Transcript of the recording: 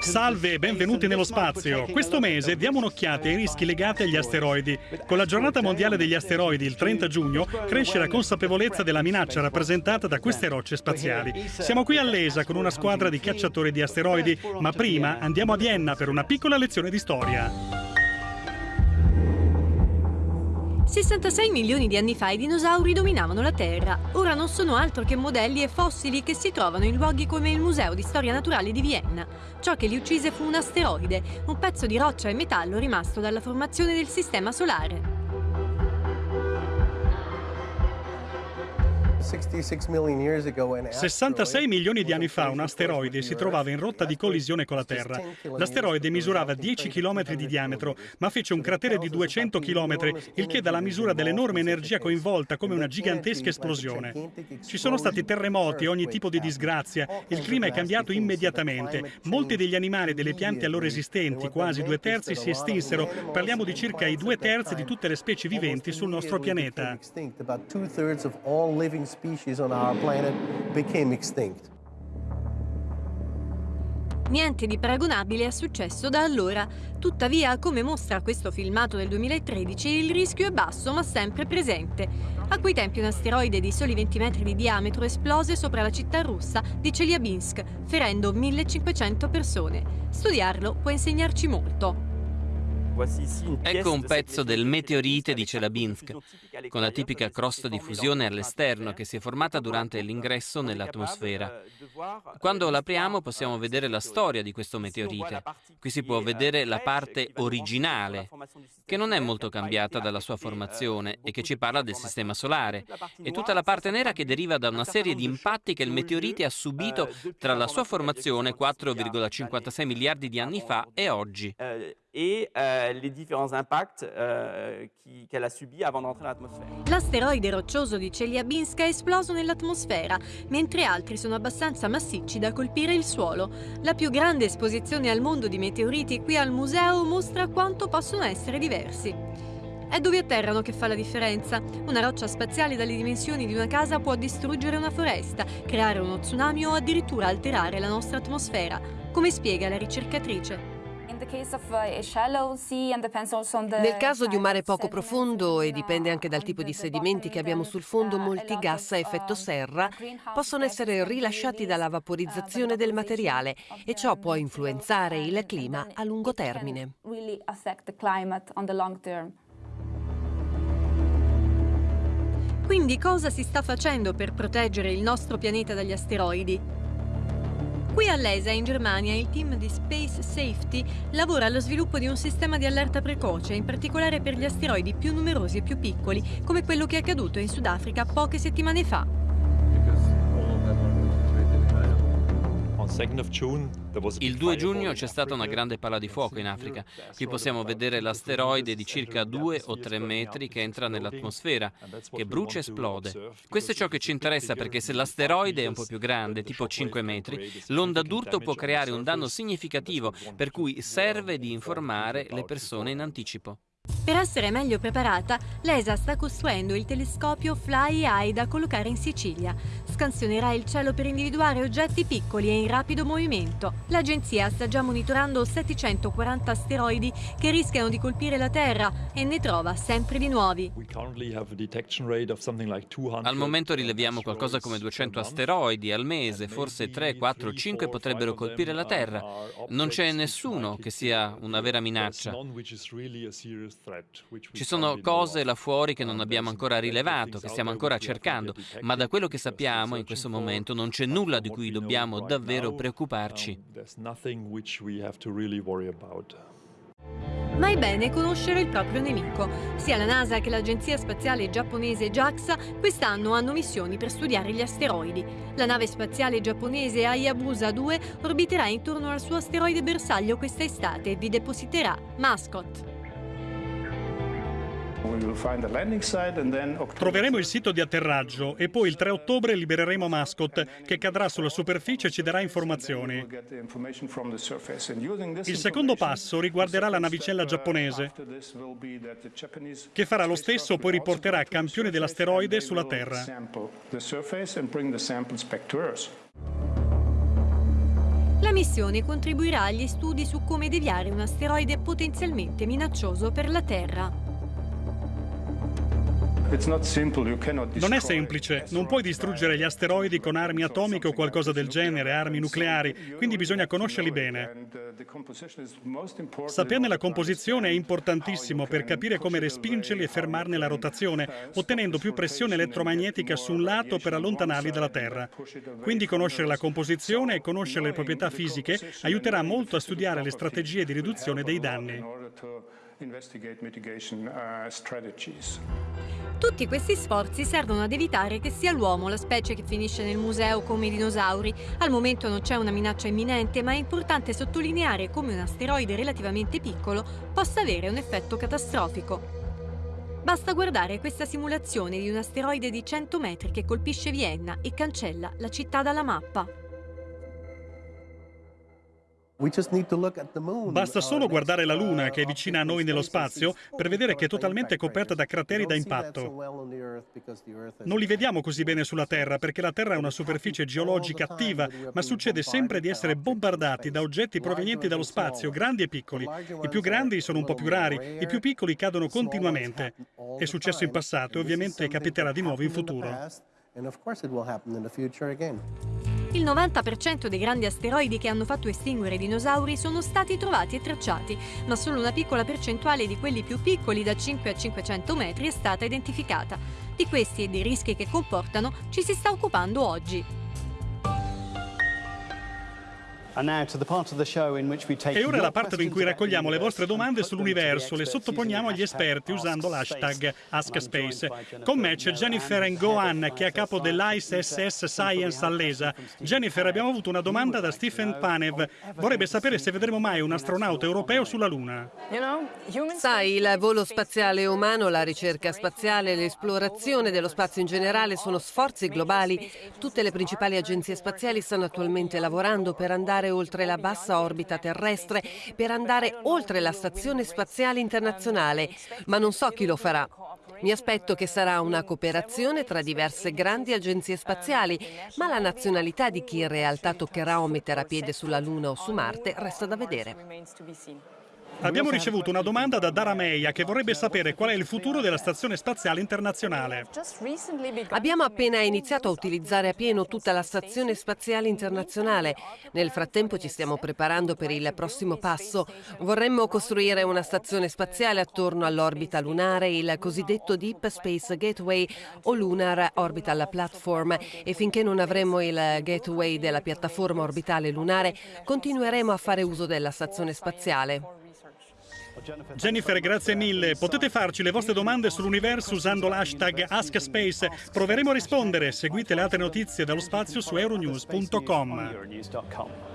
Salve e benvenuti nello spazio. Questo mese diamo un'occhiata ai rischi legati agli asteroidi. Con la giornata mondiale degli asteroidi, il 30 giugno, cresce la consapevolezza della minaccia rappresentata da queste rocce spaziali. Siamo qui all'ESA con una squadra di cacciatori di asteroidi, ma prima andiamo a Vienna per una piccola lezione di storia. 66 milioni di anni fa i dinosauri dominavano la Terra. Ora non sono altro che modelli e fossili che si trovano in luoghi come il Museo di Storia Naturale di Vienna. Ciò che li uccise fu un asteroide, un pezzo di roccia e metallo rimasto dalla formazione del Sistema Solare. 66 milioni di anni fa un asteroide si trovava in rotta di collisione con la Terra. L'asteroide misurava 10 km di diametro, ma fece un cratere di 200 km, il che dà la misura dell'enorme energia coinvolta come una gigantesca esplosione. Ci sono stati terremoti e ogni tipo di disgrazia, il clima è cambiato immediatamente. Molti degli animali e delle piante allora esistenti, quasi due terzi, si estinsero. Parliamo di circa i due terzi di tutte le specie viventi sul nostro pianeta species on our planet became extinct. Niente di paragonabile è successo da allora. Tuttavia, come mostra questo filmato del 2013, il rischio è basso ma sempre presente. A quei tempi un asteroide di soli 20 metri di diametro esplose sopra la città russa di Chelyabinsk, ferendo 1500 persone. Studiarlo può insegnarci molto. Ecco un pezzo del meteorite di Chelyabinsk, con la tipica crosta di fusione all'esterno che si è formata durante l'ingresso nell'atmosfera. Quando l'apriamo possiamo vedere la storia di questo meteorite. Qui si può vedere la parte originale, che non è molto cambiata dalla sua formazione e che ci parla del sistema solare, e tutta la parte nera che deriva da una serie di impatti che il meteorite ha subito tra la sua formazione 4,56 miliardi di anni fa e oggi. et euh, les différents impacts euh, qu'elle a subis avant d'entrer nell'atmosfera. L'asteroide roccioso di Chelyabinsk è esploso nell'atmosfera, mentre altri sono abbastanza massicci da colpire il suolo. La più grande esposizione al mondo di meteoriti qui al museo mostra quanto possono essere diversi. È dove atterrano che fa la differenza. Una roccia spaziale dalle dimensioni di una casa può distruggere una foresta, creare uno tsunami o addirittura alterare la nostra atmosfera, come spiega la ricercatrice. Nel caso di un mare poco profondo, e dipende anche dal tipo di sedimenti che abbiamo sul fondo, molti gas a effetto serra possono essere rilasciati dalla vaporizzazione del materiale e ciò può influenzare il clima a lungo termine. Quindi cosa si sta facendo per proteggere il nostro pianeta dagli asteroidi? Qui all'ESA, in Germania, il team di Space Safety lavora allo sviluppo di un sistema di allerta precoce, in particolare per gli asteroidi più numerosi e più piccoli, come quello che è accaduto in Sudafrica poche settimane fa. Il 2 giugno c'è stata una grande palla di fuoco in Africa. Qui possiamo vedere l'asteroide di circa 2 o 3 metri che entra nell'atmosfera, che brucia e esplode. Questo è ciò che ci interessa perché se l'asteroide è un po' più grande, tipo 5 metri, l'onda d'urto può creare un danno significativo, per cui serve di informare le persone in anticipo. Per essere meglio preparata, l'ESA sta costruendo il telescopio Fly Eye da collocare in Sicilia. Scansionerà il cielo per individuare oggetti piccoli e in rapido movimento. L'agenzia sta già monitorando 740 asteroidi che rischiano di colpire la Terra e ne trova sempre di nuovi. Al momento rileviamo qualcosa come 200 asteroidi al mese, forse 3, 4, 5 potrebbero colpire la Terra. Non c'è nessuno che sia una vera minaccia. Ci sono cose là fuori che non abbiamo ancora rilevato, che stiamo ancora cercando, ma da quello che sappiamo in questo momento non c'è nulla di cui dobbiamo davvero preoccuparci. Ma è bene conoscere il proprio nemico. Sia la NASA che l'agenzia spaziale giapponese JAXA quest'anno hanno missioni per studiare gli asteroidi. La nave spaziale giapponese Hayabusa 2 orbiterà intorno al suo asteroide bersaglio questa estate e vi depositerà Mascot. Troveremo il sito di atterraggio e poi il 3 ottobre libereremo Mascot che cadrà sulla superficie e ci darà informazioni. Il secondo passo riguarderà la navicella giapponese che farà lo stesso poi riporterà campioni dell'asteroide sulla Terra. La missione contribuirà agli studi su come deviare un asteroide potenzialmente minaccioso per la Terra. Non è semplice, non puoi distruggere gli asteroidi con armi atomiche o qualcosa del genere, armi nucleari, quindi bisogna conoscerli bene. Saperne la composizione è importantissimo per capire come respingerli e fermarne la rotazione, ottenendo più pressione elettromagnetica su un lato per allontanarli dalla Terra. Quindi conoscere la composizione e conoscere le proprietà fisiche aiuterà molto a studiare le strategie di riduzione dei danni. Uh, Tutti questi sforzi servono ad evitare che sia l'uomo la specie che finisce nel museo come i dinosauri. Al momento non c'è una minaccia imminente, ma è importante sottolineare come un asteroide relativamente piccolo possa avere un effetto catastrofico. Basta guardare questa simulazione di un asteroide di 100 metri che colpisce Vienna e cancella la città dalla mappa. Basta solo guardare la Luna, che è vicina a noi nello spazio, per vedere che è totalmente coperta da crateri da impatto. Non li vediamo così bene sulla Terra, perché la Terra è una superficie geologica attiva, ma succede sempre di essere bombardati da oggetti provenienti dallo spazio, grandi e piccoli. I più grandi sono un po' più rari, i più piccoli cadono continuamente. È successo in passato e ovviamente capiterà di nuovo in futuro. Il 90% dei grandi asteroidi che hanno fatto estinguere i dinosauri sono stati trovati e tracciati, ma solo una piccola percentuale di quelli più piccoli da 5 a 500 metri è stata identificata. Di questi e dei rischi che comportano ci si sta occupando oggi. E ora la parte in cui raccogliamo le vostre domande sull'universo, le sottoponiamo agli esperti usando l'hashtag AskSpace. Con me c'è Jennifer Ngoan, che è a capo dell'ISS Science all'ESA. Jennifer, abbiamo avuto una domanda da Stephen Panev. Vorrebbe sapere se vedremo mai un astronauta europeo sulla Luna. Sai, il volo spaziale umano, la ricerca spaziale, l'esplorazione dello spazio in generale sono sforzi globali. Tutte le principali agenzie spaziali stanno attualmente lavorando per andare andare oltre la bassa orbita terrestre, per andare oltre la Stazione Spaziale Internazionale, ma non so chi lo farà. Mi aspetto che sarà una cooperazione tra diverse grandi agenzie spaziali, ma la nazionalità di chi in realtà toccherà o metterà piede sulla Luna o su Marte resta da vedere. Abbiamo ricevuto una domanda da Dara Meia che vorrebbe sapere qual è il futuro della Stazione Spaziale Internazionale. Abbiamo appena iniziato a utilizzare a pieno tutta la Stazione Spaziale Internazionale. Nel frattempo ci stiamo preparando per il prossimo passo. Vorremmo costruire una stazione spaziale attorno all'orbita lunare, il cosiddetto Deep Space Gateway o Lunar Orbital Platform e finché non avremo il gateway della piattaforma orbitale lunare continueremo a fare uso della stazione spaziale. Jennifer, grazie mille. Potete farci le vostre domande sull'universo usando l'hashtag AskSpace. Proveremo a rispondere. Seguite le altre notizie dallo spazio su euronews.com.